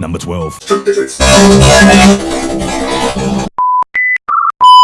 Number 12.